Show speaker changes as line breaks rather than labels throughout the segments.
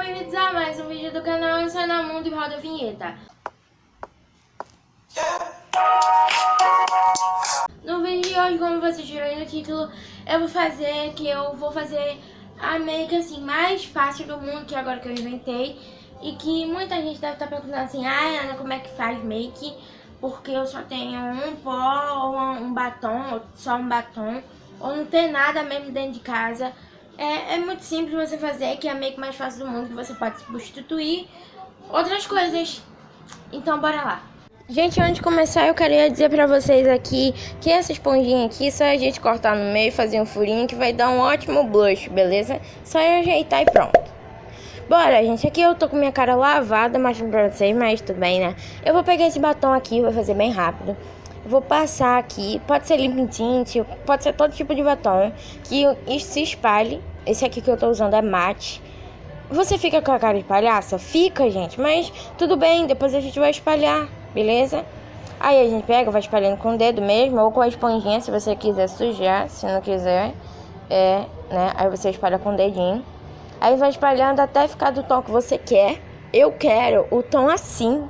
bem-vindos a mais um vídeo do canal Ensina Mundo e roda a vinheta. No vídeo de hoje, como vocês viram aí no título, eu vou fazer que eu vou fazer a make assim mais fácil do mundo, que é agora que eu inventei. E que muita gente deve estar perguntando assim, ah Ana, como é que faz make? Porque eu só tenho um pó, ou um batom, ou só um batom, ou não tem nada mesmo dentro de casa. É, é muito simples você fazer, que é a make mais fácil do mundo, que você pode substituir outras coisas. Então, bora lá. Gente, antes de começar, eu queria dizer pra vocês aqui que essa esponjinha aqui, só a gente cortar no meio e fazer um furinho que vai dar um ótimo blush, beleza? Só ajeitar e pronto. Bora, gente, aqui eu tô com minha cara lavada, mostrando pra vocês, mas tudo bem, né? Eu vou pegar esse batom aqui, vou fazer bem rápido. Vou passar aqui, pode ser limping tint, pode ser todo tipo de batom, que isso se espalhe esse aqui que eu tô usando é mate. Você fica com a cara de palhaça? Fica, gente. Mas tudo bem, depois a gente vai espalhar, beleza? Aí a gente pega, vai espalhando com o dedo mesmo, ou com a esponjinha, se você quiser sujar. Se não quiser, é, né? Aí você espalha com o dedinho. Aí vai espalhando até ficar do tom que você quer. Eu quero o tom assim.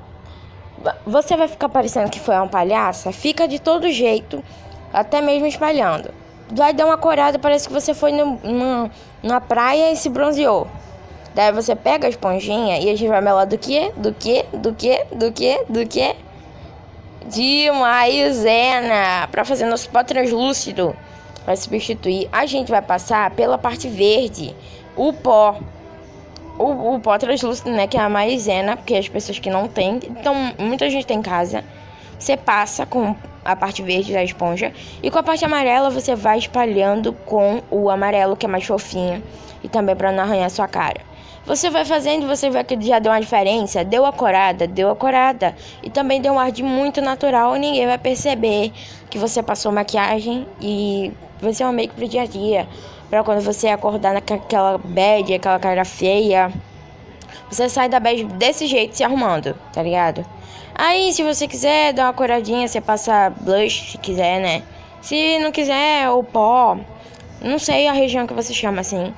Você vai ficar parecendo que foi uma palhaça? Fica de todo jeito, até mesmo espalhando vai dar uma corada, parece que você foi no, na praia e se bronzeou. Daí você pega a esponjinha e a gente vai melar do que? Do que? Do que? Do que? Do que? De maisena para fazer nosso pó translúcido. Vai substituir. A gente vai passar pela parte verde, o pó. O, o translúcido, né? Que é a maisena, porque as pessoas que não têm. Então, muita gente tem em casa. Você passa com a parte verde da esponja. E com a parte amarela você vai espalhando com o amarelo que é mais fofinho e também para não arranhar sua cara. Você vai fazendo, você vê que já deu uma diferença, deu a corada, deu a corada. E também deu um ar de muito natural ninguém vai perceber que você passou maquiagem e vai ser uma make pro dia a dia, para quando você acordar naquela bad, aquela cara feia, você sai da bad desse jeito se arrumando, tá ligado? Aí, se você quiser dar uma coradinha, você passa blush, se quiser, né? Se não quiser, o pó, não sei a região que você chama assim.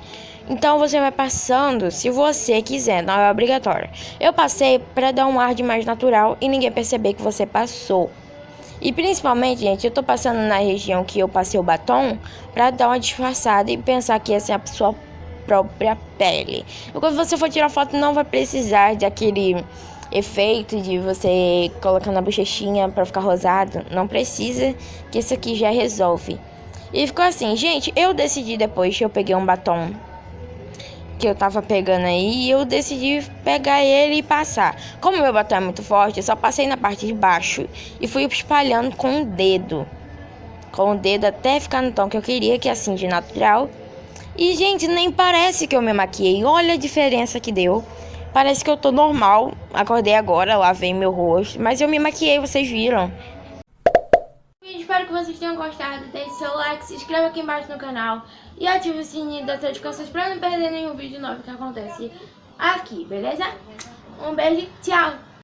Então você vai passando, se você quiser, não é obrigatório. Eu passei para dar um ar de mais natural e ninguém perceber que você passou. E principalmente, gente, eu tô passando na região que eu passei o batom para dar uma disfarçada e pensar que essa é a sua própria pele. E quando você for tirar foto, não vai precisar daquele efeito de você colocar na bochechinha para ficar rosado. Não precisa, que isso aqui já resolve. E ficou assim, gente, eu decidi depois que eu peguei um batom que eu tava pegando aí, eu decidi pegar ele e passar. Como meu batom é muito forte, eu só passei na parte de baixo e fui espalhando com o dedo. Com o dedo até ficar no tom que eu queria, que é assim, de natural. E, gente, nem parece que eu me maquiei. Olha a diferença que deu. Parece que eu tô normal. Acordei agora, lavei meu rosto. Mas eu me maquiei, vocês viram. Espero que vocês tenham gostado. Deixe seu like, se inscreva aqui embaixo no canal. E ative o sininho das notificações pra não perder nenhum vídeo novo que acontece aqui, beleza? Um beijo, tchau!